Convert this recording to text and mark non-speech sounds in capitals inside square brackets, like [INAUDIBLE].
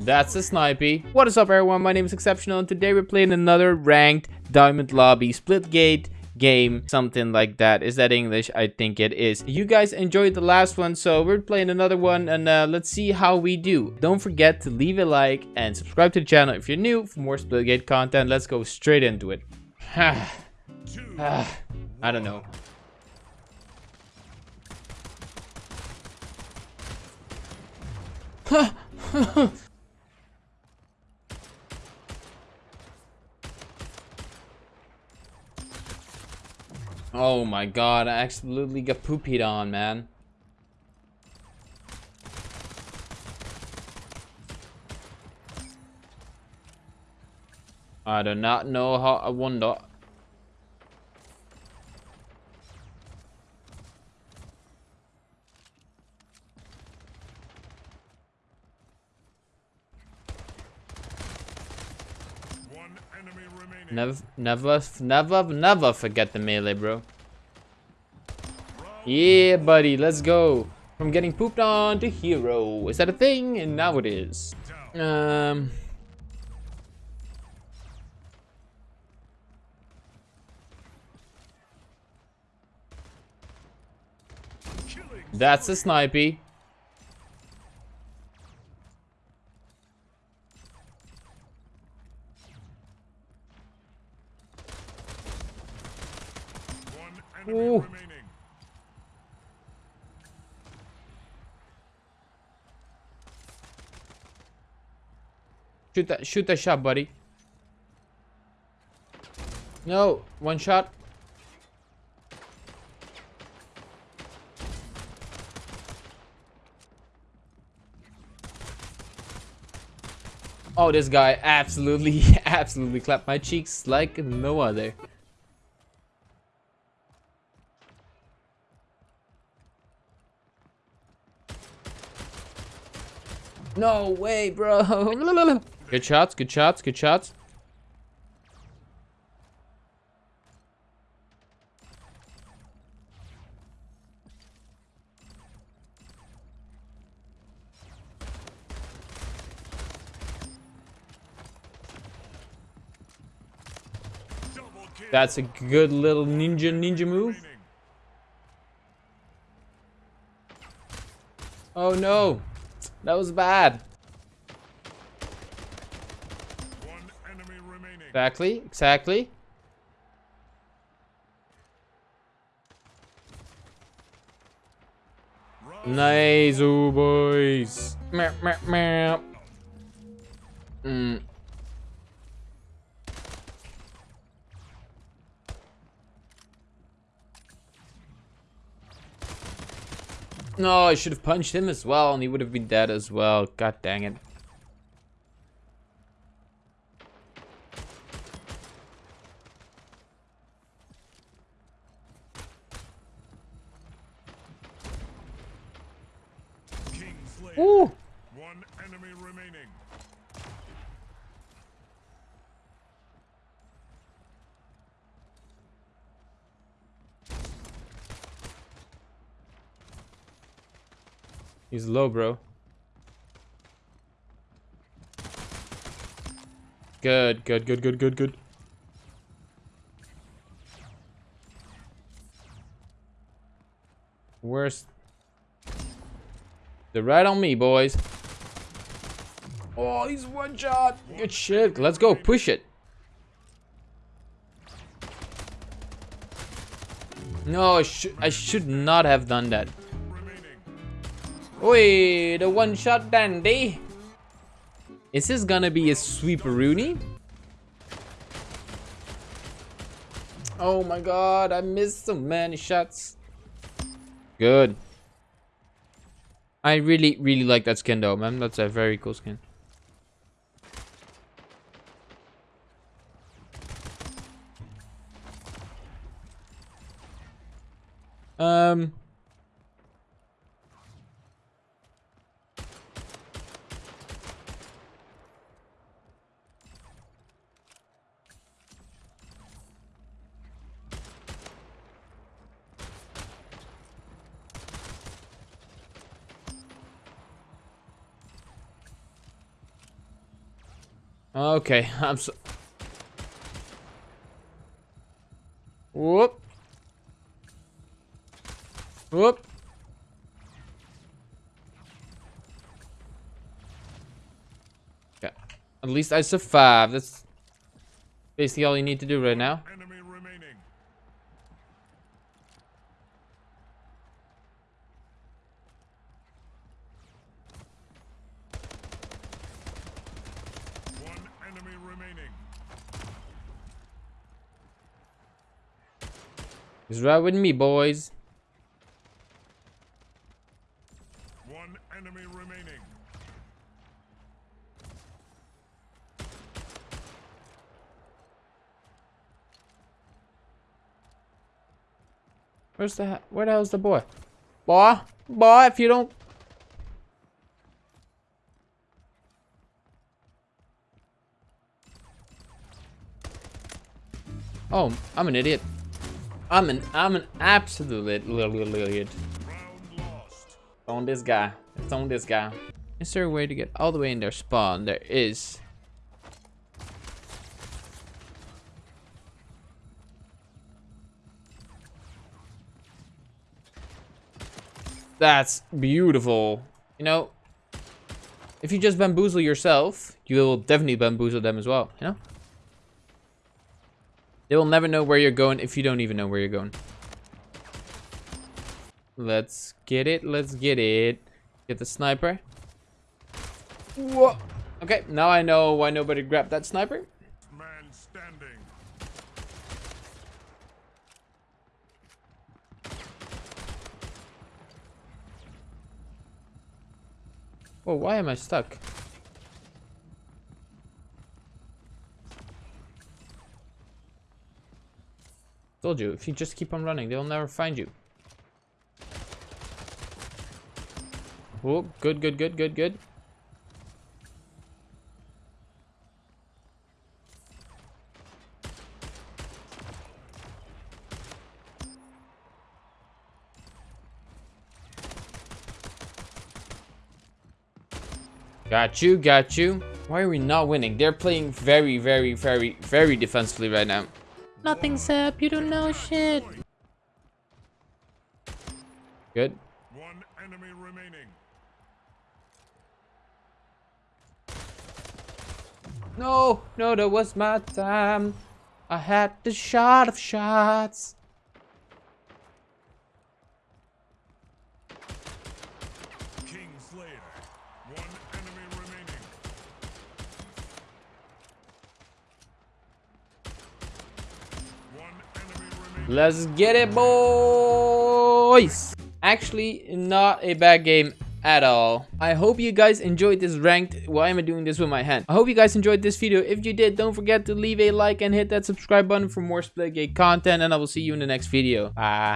That's a snipey. What is up everyone, my name is Exceptional and today we're playing another ranked Diamond Lobby Splitgate game, something like that. Is that English? I think it is. You guys enjoyed the last one, so we're playing another one and uh, let's see how we do. Don't forget to leave a like and subscribe to the channel if you're new for more Splitgate content. Let's go straight into it. [SIGHS] [SIGHS] I don't know. [LAUGHS] oh my god, I absolutely got poopied on, man. I do not know how I wonder. Never, never, never, never forget the melee, bro. Yeah, buddy, let's go. From getting pooped on to hero. Is that a thing? And now it is. Um... That's a snipey. Ooh. Shoot that shoot that shot, buddy. No, one shot. Oh, this guy absolutely, [LAUGHS] absolutely clapped my cheeks like no other. No way, bro. [LAUGHS] good shots, good shots, good shots. That's a good little ninja ninja move. Oh no. That was bad. Exactly, exactly. Nice, oh boys. Meow. Mm. No, I should have punched him as well, and he would have been dead as well. God dang it. Ooh. One enemy remaining. He's low, bro. Good, good, good, good, good, good. Where's... They're right on me, boys. Oh, he's one shot. Good shit. Let's go. Push it. No, I, sh I should not have done that. Oi, the one-shot dandy. Is this gonna be a sweeperoonie? Oh my god, I missed so many shots. Good. I really, really like that skin though, man. That's a very cool skin. Okay, I'm so... Whoop. Whoop. Okay. At least I survived. That's basically all you need to do right now. Enemy remaining. One enemy remaining. Just ride with me, boys. One enemy remaining. Where's the... Where the hell's the boy? Boy? Boy, if you don't... Oh, I'm an idiot. I'm an I'm an absolute little idiot. On this guy. It's on this guy. Is there a way to get all the way in their spawn? There is. That's beautiful. You know, if you just bamboozle yourself, you will definitely bamboozle them as well, you know? They will never know where you're going if you don't even know where you're going. Let's get it. Let's get it. Get the sniper. Whoa. Okay, now I know why nobody grabbed that sniper. Man standing. Whoa, why am I stuck? Told you, if you just keep on running, they'll never find you. Oh, good, good, good, good, good. Got you, got you. Why are we not winning? They're playing very, very, very, very defensively right now. Nothing's up, you don't know shit. Good. One enemy remaining. No, no, that was my time. I had the shot of shots. King Slayer. One enemy remaining. One enemy remaining. Let's get it, boys! Actually, not a bad game at all. I hope you guys enjoyed this ranked. Why am I doing this with my hand? I hope you guys enjoyed this video. If you did, don't forget to leave a like and hit that subscribe button for more Splitgate content. And I will see you in the next video. Bye.